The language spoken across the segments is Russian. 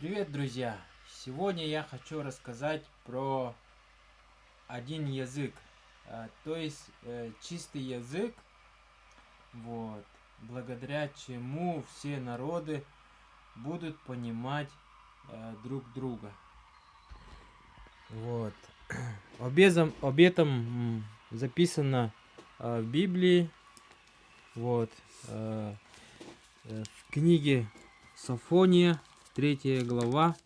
Привет, друзья! Сегодня я хочу рассказать про один язык, а, то есть э, чистый язык, вот, благодаря чему все народы будут понимать э, друг друга. Вот. Об этом, об этом записано э, в Библии, вот, в книге Софония, 3 глава,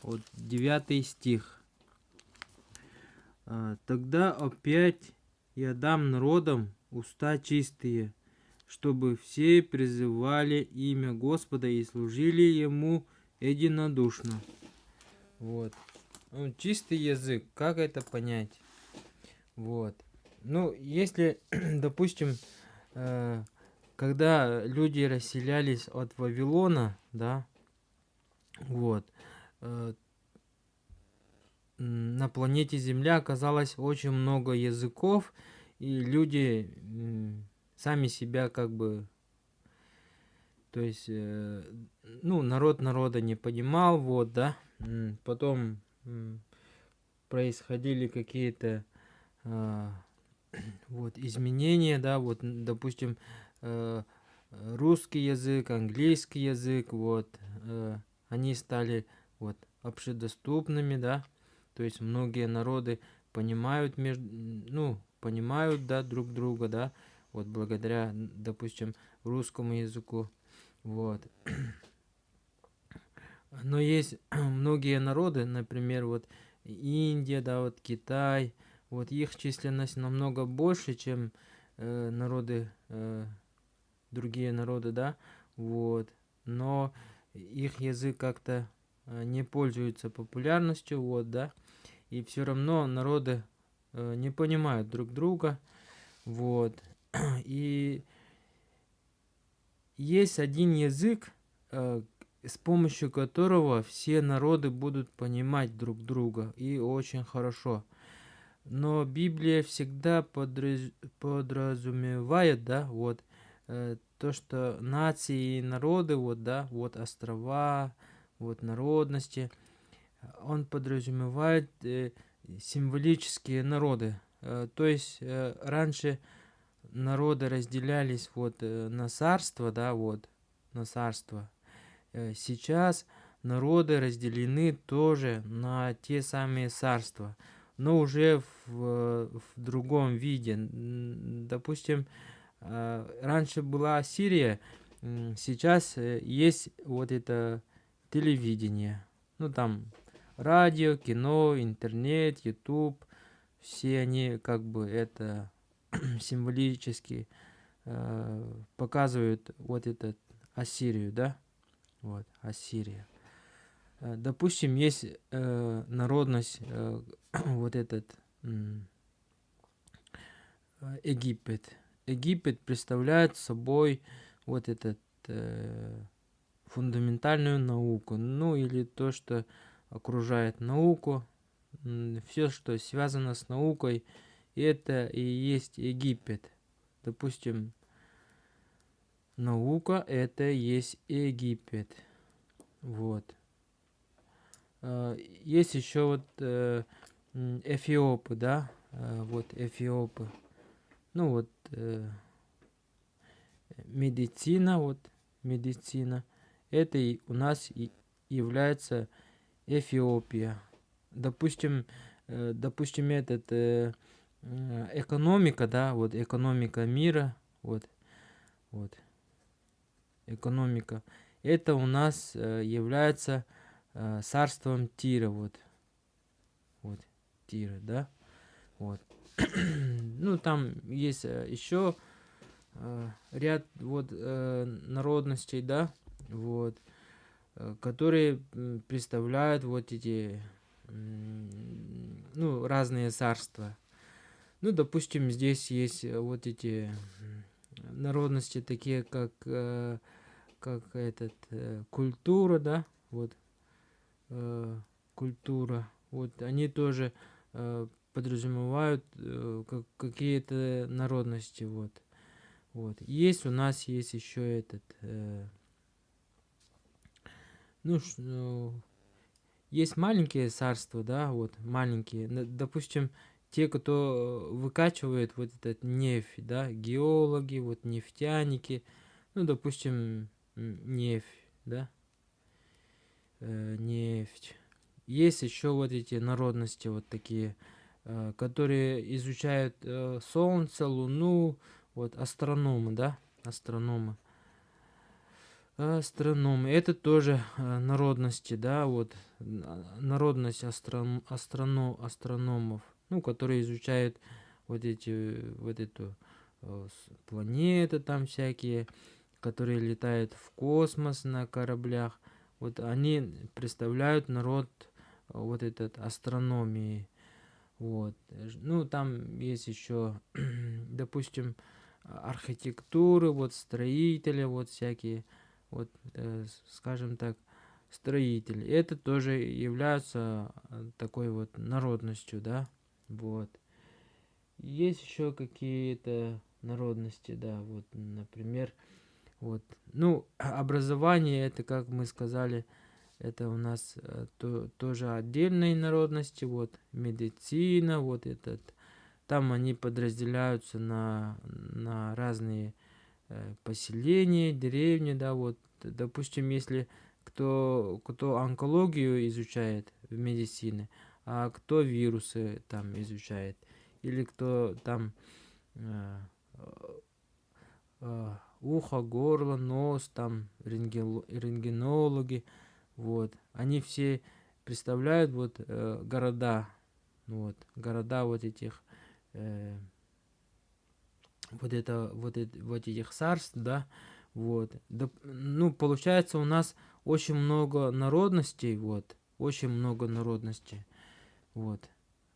вот 9 стих. «А, «Тогда опять я дам народам уста чистые, чтобы все призывали имя Господа и служили Ему единодушно». Вот. Ну, чистый язык, как это понять? Вот. Ну, если, допустим, э, когда люди расселялись от Вавилона, да, вот. Э, на планете Земля оказалось очень много языков, и люди сами себя как бы... То есть, э, ну, народ народа не понимал, вот, да. Потом происходили какие-то а, вот изменения, да, вот, допустим, э, русский язык, английский язык, вот, они стали вот общедоступными, да, то есть многие народы понимают между, ну, понимают, да, друг друга, да, вот благодаря, допустим, русскому языку, вот. Но есть многие народы, например, вот Индия, да, вот Китай, вот их численность намного больше, чем э, народы, э, другие народы, да, вот. Но их язык как-то э, не пользуется популярностью, вот, да, и все равно народы э, не понимают друг друга, вот, и есть один язык, э, с помощью которого все народы будут понимать друг друга, и очень хорошо. Но Библия всегда подраз... подразумевает, да, вот, то, что нации и народы, вот, да, вот острова, вот народности, он подразумевает э, символические народы. Э, то есть э, раньше народы разделялись вот э, на царство, да, вот, на царство. Э, сейчас народы разделены тоже на те самые царства, но уже в, в другом виде. Допустим, а, раньше была Сирия, сейчас э, есть вот это телевидение. Ну там радио, кино, интернет, YouTube. Все они как бы это символически э, показывают вот этот Ассирию, да? Вот, Ассирия. Э, допустим, есть э, народность, э, вот этот э, Египет. Египет представляет собой вот этот э, фундаментальную науку, ну или то, что окружает науку, все, что связано с наукой, это и есть Египет. Допустим, наука это есть Египет. Вот. А, есть еще вот э, Эфиопы, да, вот Эфиопы. Ну вот э, медицина, вот медицина, это и у нас и является Эфиопия. Допустим, э, допустим, этот э, экономика, да, вот экономика мира, вот, вот, экономика, это у нас э, является э, царством Тира, вот, вот, Тира, да, вот. ну, там есть э, еще э, ряд вот э, народностей, да, вот, которые представляют вот эти, ну, разные царства. Ну, допустим, здесь есть вот эти народности, такие как, как этот, культура, да, вот, культура, вот, они тоже подразумевают э, как, какие-то народности. Вот. Вот. Есть у нас есть еще этот, э, ну, ну, есть маленькие царства, да, вот, маленькие. Допустим, те, кто выкачивает вот этот нефть, да, геологи, вот нефтяники, ну, допустим, нефть, да, э, нефть. Есть еще вот эти народности вот такие, э, которые изучают э, Солнце, Луну, вот астрономы, да, астрономы. Астрономы. Это тоже э, народности, да, вот народность астрон, астроно, астрономов, ну, которые изучают вот эти, вот эту э, планеты там всякие, которые летают в космос на кораблях. Вот они представляют народ э, вот этот астрономии. Вот. Ну, там есть еще, допустим, архитектуры, вот строители, вот всякие вот, э, скажем так, строители. Это тоже является э, такой вот народностью, да, вот. Есть еще какие-то народности, да, вот, например, вот, ну, образование, это, как мы сказали, это у нас э, то, тоже отдельные народности, вот, медицина, вот этот, там они подразделяются на, на разные Э, поселения, деревни, да, вот, допустим, если кто, кто онкологию изучает в медицине, а кто вирусы там изучает, или кто там э, э, ухо, горло, нос, там рентгенологи, вот, они все представляют вот э, города, вот, города вот этих э, вот это вот, это, вот этих царств, да, вот, да, ну, получается у нас очень много народностей, вот, очень много народностей, вот,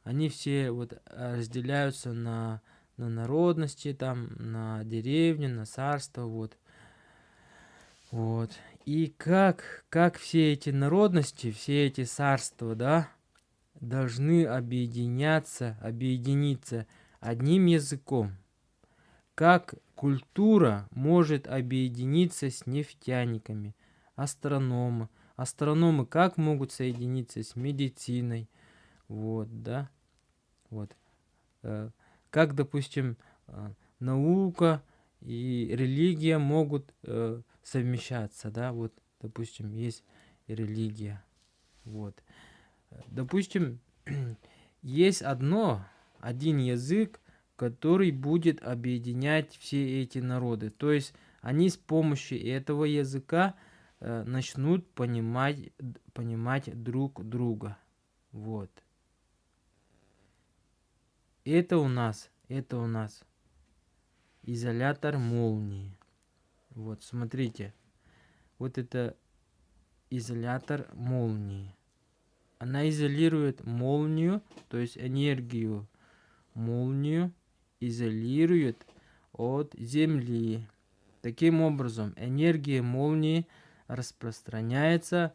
они все вот разделяются на, на народности, там, на деревни, на царство, вот, вот, и как, как все эти народности, все эти царства, да, должны объединяться, объединиться одним языком, как культура может объединиться с нефтяниками, астрономы, астрономы как могут соединиться с медициной, вот, да, вот, э, как, допустим, э, наука и религия могут э, совмещаться, да, вот, допустим, есть религия, вот, допустим, есть одно, один язык, который будет объединять все эти народы. То есть они с помощью этого языка э, начнут понимать, понимать друг друга. Вот. Это у нас, это у нас изолятор молнии. Вот, смотрите. Вот это изолятор молнии. Она изолирует молнию, то есть энергию молнию изолирует от Земли. Таким образом, энергия молнии распространяется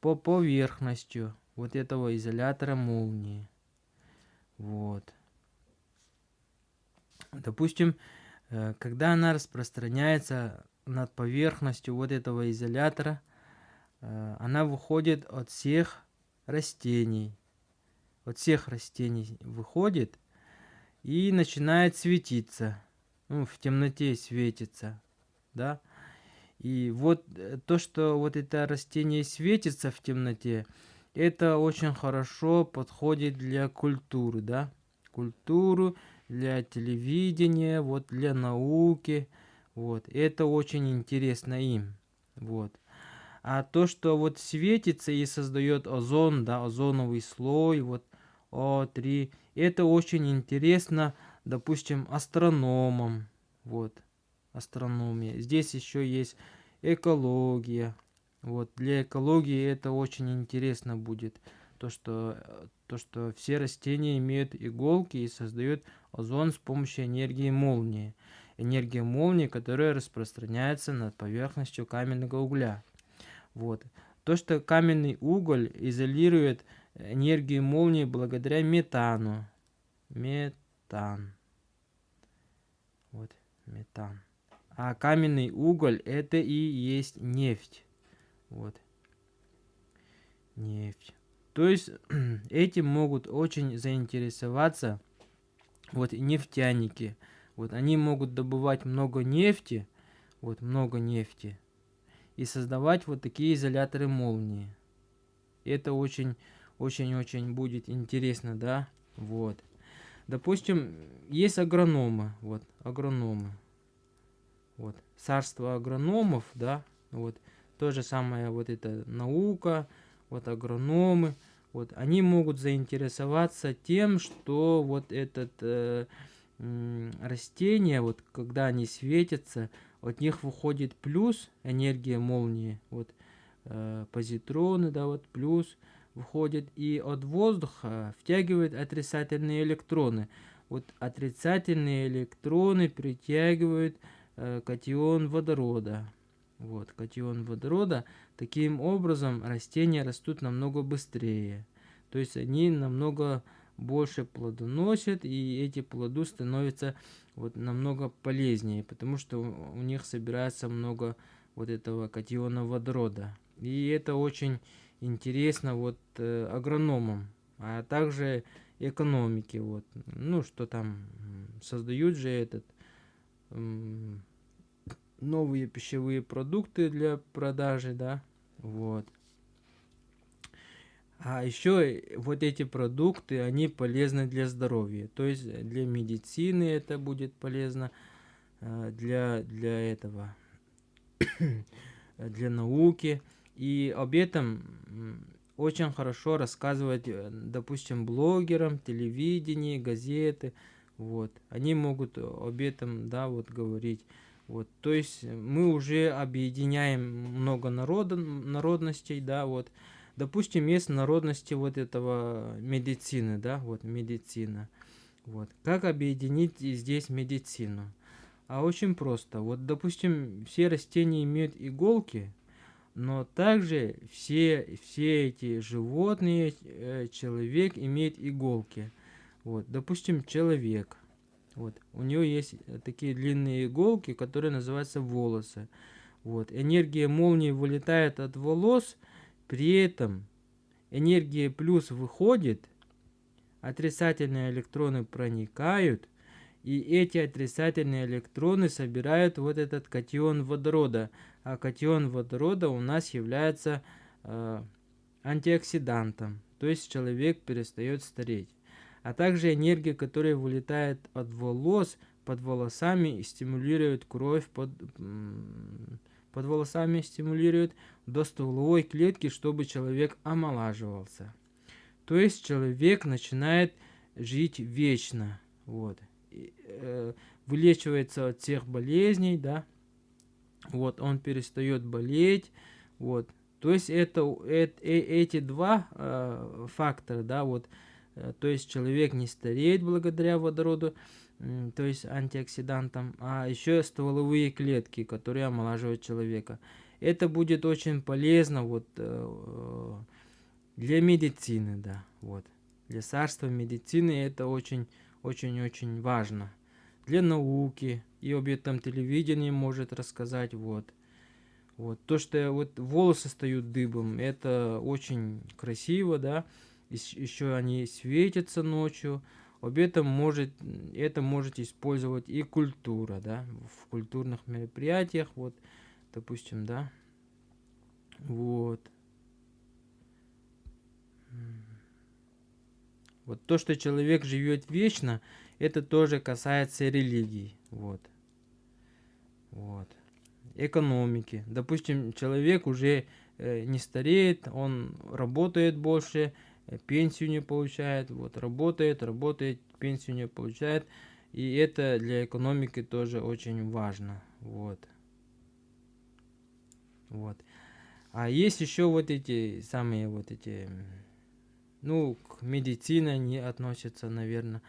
по поверхности вот этого изолятора молнии. Вот. Допустим, э, когда она распространяется над поверхностью вот этого изолятора, э, она выходит от всех растений. От всех растений выходит и начинает светиться. Ну, в темноте светится, да. И вот э, то, что вот это растение светится в темноте, это очень хорошо подходит для культуры, да. Культуру, для телевидения, вот для науки. Вот, это очень интересно им. Вот. А то, что вот светится и создает озон, да, озоновый слой, вот О3, это очень интересно, допустим, астрономам. Вот, астрономия. Здесь еще есть экология. Вот, для экологии это очень интересно будет. То, что, то, что все растения имеют иголки и создают озон с помощью энергии молнии. Энергия молнии, которая распространяется над поверхностью каменного угля. Вот. То, что каменный уголь изолирует энергию молнии благодаря метану. Метан. Вот, метан. А каменный уголь это и есть нефть. Вот. нефть. То есть этим могут очень заинтересоваться вот нефтяники. Вот они могут добывать много нефти, вот много нефти, и создавать вот такие изоляторы молнии. Это очень, очень-очень будет интересно, да, вот. Допустим, есть агрономы, вот, агрономы, вот, царство агрономов, да, вот, то же самое, вот эта наука, вот агрономы, вот, они могут заинтересоваться тем, что вот этот э, растение, вот, когда они светятся, от них выходит плюс энергия молнии, вот, э, позитроны, да, вот, плюс выходит, и от воздуха втягивает отрицательные электроны. Вот отрицательные электроны притягивают э, катион водорода. Вот, катион водорода. Таким образом, растения растут намного быстрее. То есть они намного больше плодоносят, и эти плоды становятся вот намного полезнее, потому что у них собирается много вот этого катиона водорода. И это очень интересно вот э, агрономам, а также экономике. Вот. Ну, что там создают же этот э, новые пищевые продукты для продажи, да, вот. А еще вот эти продукты, они полезны для здоровья. То есть для медицины это будет полезно, э, для, для этого, для науки. И об этом очень хорошо рассказывать, э, допустим, блогерам, телевидении, газеты. Вот. Они могут об этом, да, вот говорить. Вот, то есть мы уже объединяем много народа, народностей, да, вот, Допустим, есть народности вот этого медицины, да, вот медицина. Вот. Как объединить здесь медицину? А очень просто. Вот, допустим, все растения имеют иголки, но также все, все эти животные, э, человек имеет иголки. Вот, допустим, человек. Вот, у него есть такие длинные иголки, которые называются волосы. Вот, энергия молнии вылетает от волос – при этом энергия плюс выходит, отрицательные электроны проникают, и эти отрицательные электроны собирают вот этот катион водорода. А катион водорода у нас является э, антиоксидантом, то есть человек перестает стареть. А также энергия, которая вылетает от волос, под волосами и стимулирует кровь под, под волосами стимулирует до стволовой клетки, чтобы человек омолаживался. То есть человек начинает жить вечно. Вот. И, э, вылечивается от всех болезней, да. Вот, он перестает болеть. Вот. То есть это, это э, эти два э, фактора, да, вот, э, то есть человек не стареет благодаря водороду, то есть антиоксидантам, а еще стволовые клетки, которые омолаживают человека. Это будет очень полезно вот э, для медицины, да, вот. Для царства медицины это очень, очень, очень важно. Для науки и об этом телевидении может рассказать, вот. Вот то, что вот волосы стают дыбом, это очень красиво, да. Еще они светятся ночью. Об этом может, это можете использовать и культура, да, в культурных мероприятиях, вот, допустим, да, вот. Вот то, что человек живет вечно, это тоже касается религии, вот. Вот. Экономики. Допустим, человек уже э, не стареет, он работает больше, пенсию не получает, вот работает, работает, пенсию не получает. И это для экономики тоже очень важно. Вот. Вот. А есть еще вот эти самые вот эти, ну, к медицине они относятся, наверное,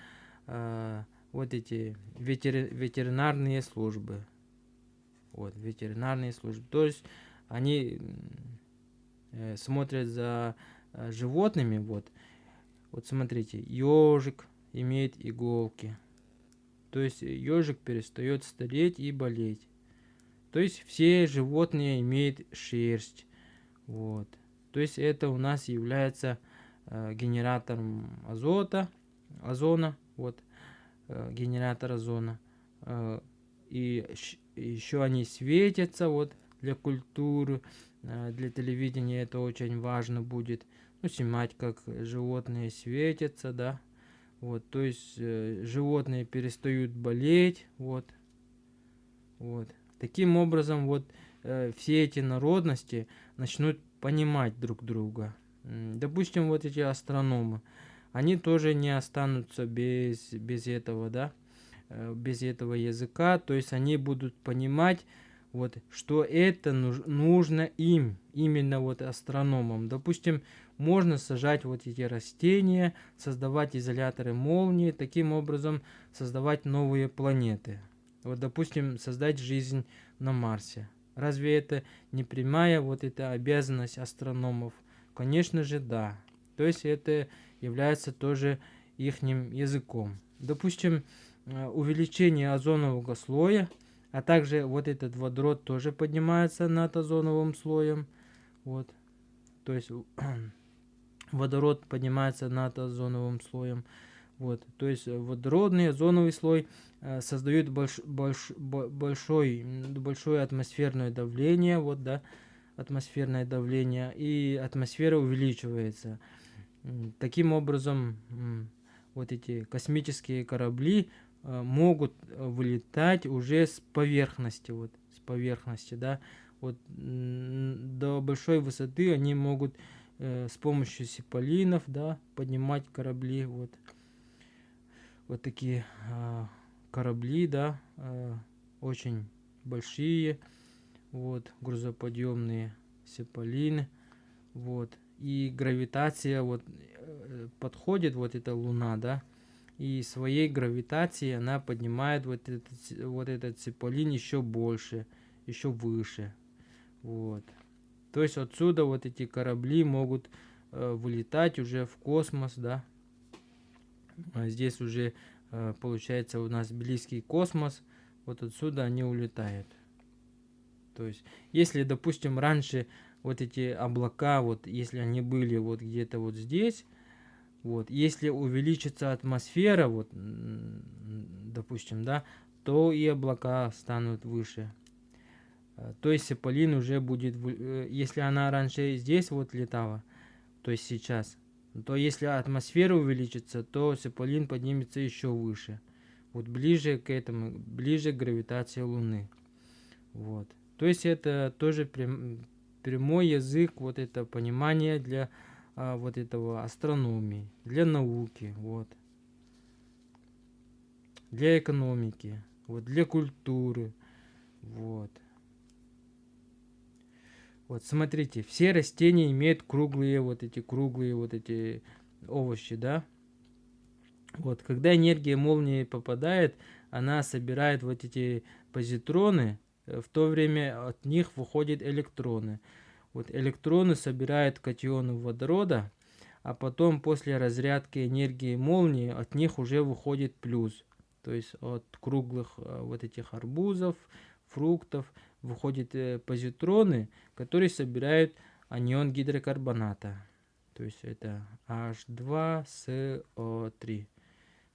э, вот эти ветер, ветеринарные службы. Вот, ветеринарные службы. То есть они э, смотрят за Э, животными, вот, вот смотрите, ежик имеет иголки. То есть ежик перестает стареть и болеть. То есть все животные имеют шерсть. Вот. То есть это у нас является э, генератором азота, озона, вот, э, генератор озона. Э, и еще они светятся, вот, для культуры, э, для телевидения это очень важно будет. Ну, снимать, как животные светятся, да. Вот, то есть э, животные перестают болеть, вот. Вот. Таким образом, вот э, все эти народности начнут понимать друг друга. Допустим, вот эти астрономы, они тоже не останутся без, без этого, да, э, без этого языка, то есть они будут понимать, вот, что это нужно им, именно вот астрономам. Допустим, можно сажать вот эти растения, создавать изоляторы молнии, таким образом создавать новые планеты. Вот, допустим, создать жизнь на Марсе. Разве это не прямая вот эта обязанность астрономов? Конечно же, да. То есть это является тоже их языком. Допустим, э, увеличение озонового слоя, а также вот этот водород тоже поднимается над озоновым слоем. Вот. То есть водород поднимается над озоновым слоем. Вот, то есть водородный озоновый слой э, создает больш, больш, большой, большое атмосферное давление, вот, да, атмосферное давление, и атмосфера увеличивается. Таким образом, вот эти космические корабли могут вылетать уже с поверхности, вот, с поверхности, да, вот до большой высоты они могут э, с помощью сиполинов, да, поднимать корабли, вот. Вот такие э, корабли, да, э, очень большие, вот, грузоподъемные сеполины, вот, и гравитация, вот, э, подходит вот эта Луна, да, и своей гравитацией она поднимает вот этот, вот этот цеполин еще больше, еще выше, вот. То есть отсюда вот эти корабли могут э, вылетать уже в космос, да, а здесь уже э, получается у нас близкий космос. Вот отсюда они улетают. То есть, если, допустим, раньше вот эти облака, вот если они были вот где-то вот здесь, вот, если увеличится атмосфера, вот, допустим, да, то и облака станут выше. Э, то есть Сеполин уже будет, э, если она раньше здесь вот летала, то есть сейчас, то если атмосфера увеличится, то Сеполин поднимется еще выше. Вот ближе к этому, ближе к гравитации Луны. Вот. То есть это тоже прям, прямой язык, вот это понимание для а, вот этого астрономии, для науки, вот. Для экономики, вот, для культуры, вот. Вот смотрите, все растения имеют круглые вот эти круглые вот эти овощи, да? Вот, когда энергия молнии попадает, она собирает вот эти позитроны, э, в то время от них выходят электроны. Вот электроны собирают катионы водорода, а потом после разрядки энергии молнии от них уже выходит плюс. То есть от круглых э, вот этих арбузов, фруктов выходят э, позитроны, которые собирают анион гидрокарбоната. То есть это H2SO3.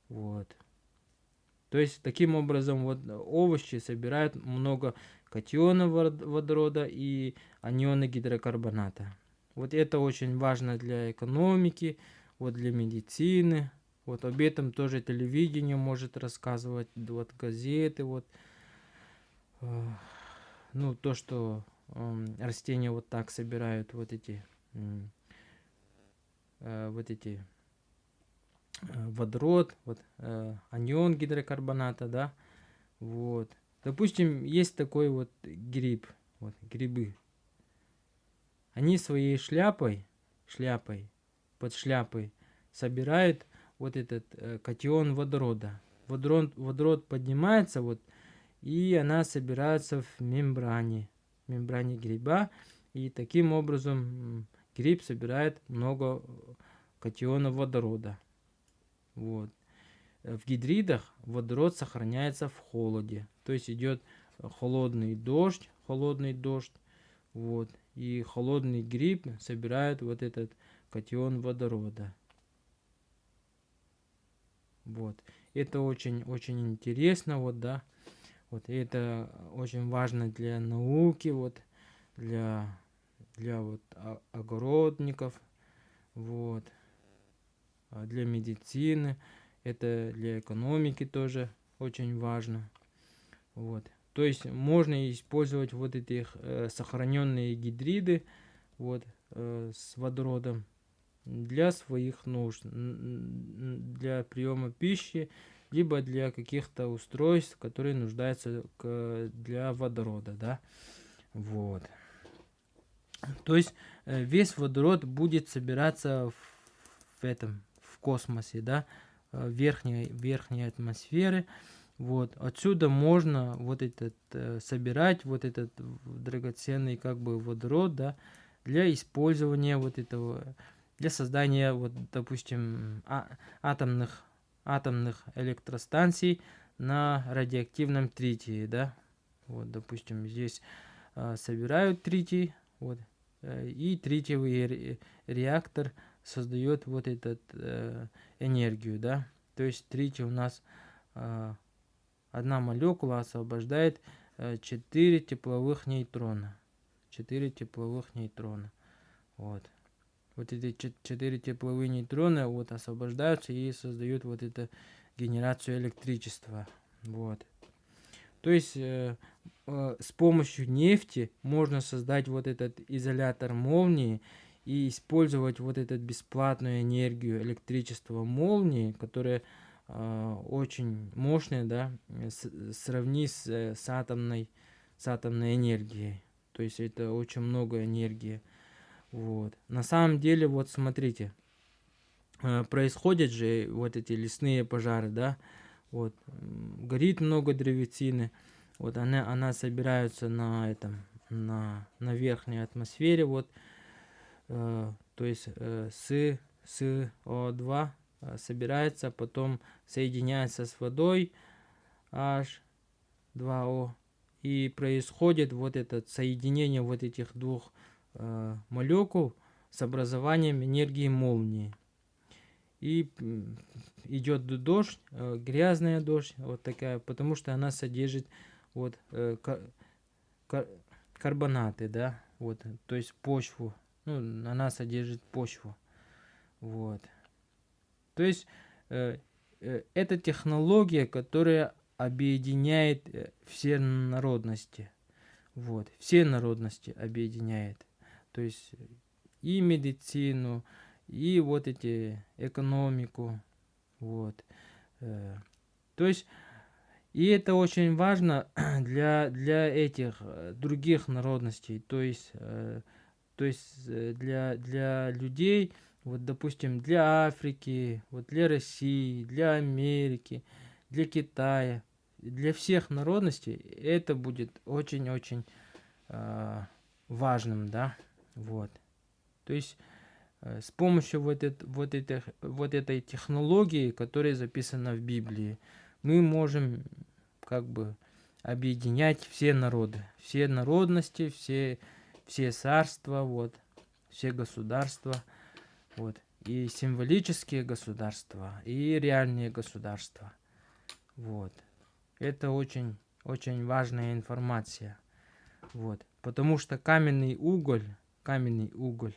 Вот. То есть таким образом вот овощи собирают много катионов водорода и анионы гидрокарбоната. Вот это очень важно для экономики, вот для медицины. Вот об этом тоже телевидение может рассказывать, вот газеты, вот ну, то, что э, растения вот так собирают вот эти, э, вот эти э, водород, вот э, анион гидрокарбоната, да, вот. Допустим, есть такой вот гриб, вот грибы. Они своей шляпой, шляпой, под шляпой собирают вот этот э, катион водорода. Водород, водород поднимается вот и она собирается в мембране, мембране гриба, и таким образом гриб собирает много катионов водорода. Вот. В гидридах водород сохраняется в холоде, то есть идет холодный дождь, холодный дождь, вот, и холодный гриб собирает вот этот катион водорода. Вот. Это очень-очень интересно, вот, да. Вот, и это очень важно для науки, вот, для, для вот огородников, вот, а для медицины, это для экономики тоже очень важно, вот. То есть можно использовать вот эти э, сохраненные гидриды, вот, э, с водородом для своих нужд, для приема пищи, либо для каких-то устройств, которые нуждаются для водорода, да, вот. То есть э, весь водород будет собираться в, в этом, в космосе, да, верхней, верхней атмосферы, вот, отсюда можно вот этот, э, собирать вот этот драгоценный как бы водород, да, для использования вот этого для создания, вот, допустим, а, атомных, атомных электростанций на радиоактивном тритии, да. Вот, допустим, здесь а, собирают тритий, вот, э, и тритиевый реактор создает вот этот э, энергию, да. То есть тритий у нас э, одна молекула освобождает э, 4 тепловых нейтрона. 4 тепловых нейтрона. Вот вот эти четыре тепловые нейтрона вот освобождаются и создают вот эту генерацию электричества. Вот. То есть э, э, с помощью нефти можно создать вот этот изолятор молнии и использовать вот эту бесплатную энергию электричества молнии, которая э, очень мощная, да, с, сравни с, э, с, атомной, с атомной энергией. То есть это очень много энергии. Вот. На самом деле, вот смотрите, э, происходят же вот эти лесные пожары, да, вот, горит много древесины, вот она, она собирается на этом, на, на верхней атмосфере, вот, то есть э, с, СО2 э, собирается, потом соединяется с водой H2O, и происходит вот это соединение вот этих двух э, молекул с образованием энергии молнии. И идет дождь, э, грязная дождь, вот такая, потому что она содержит вот э, кар кар карбонаты, да, вот, то есть почву, ну, она содержит почву, вот. То есть э, э, это технология, которая объединяет э, все народности, вот, все народности объединяет. То есть и медицину, и вот эти экономику, вот. Э, то есть, и это очень важно для, для этих э, других народностей, то есть, то есть для, для людей, вот, допустим, для Африки, вот, для России, для Америки, для Китая, для всех народностей это будет очень-очень э, важным, да. Вот. То есть э, с помощью вот, это, вот, это, вот этой технологии, которая записана в Библии, мы можем как бы объединять все народы, все народности, все, все царства, вот, все государства, вот, и символические государства, и реальные государства. Вот. Это очень, очень важная информация. Вот. Потому что каменный уголь каменный уголь.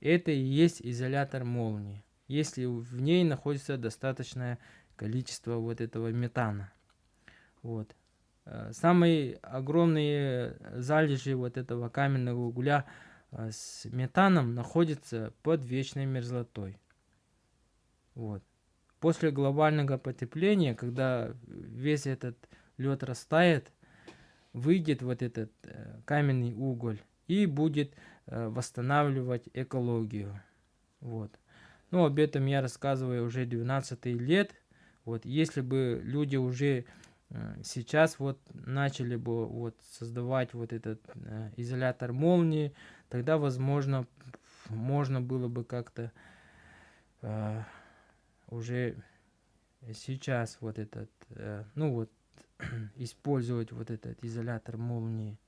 Это и есть изолятор молнии, если в ней находится достаточное количество вот этого метана. Вот. Э, самые огромные залежи вот этого каменного угля э, с метаном находятся под вечной мерзлотой. Вот. После глобального потепления, когда весь этот лед растает, выйдет вот этот э, каменный уголь и будет Э, восстанавливать экологию. Вот. Ну, об этом я рассказываю уже 12 лет. Вот, если бы люди уже э, сейчас вот начали бы вот создавать вот этот э, изолятор молнии, тогда, возможно, можно было бы как-то э, уже сейчас вот этот, э, ну вот, использовать вот этот изолятор молнии.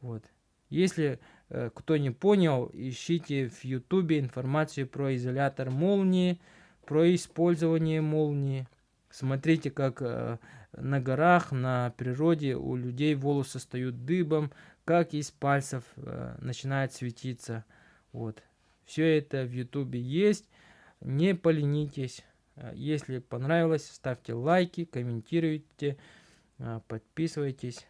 Вот. Если э, кто не понял, ищите в ютубе информацию про изолятор молнии, про использование молнии. Смотрите, как э, на горах, на природе у людей волосы встают дыбом, как из пальцев э, начинает светиться. Вот. Все это в ютубе есть. Не поленитесь. Э, если понравилось, ставьте лайки, комментируйте, э, подписывайтесь.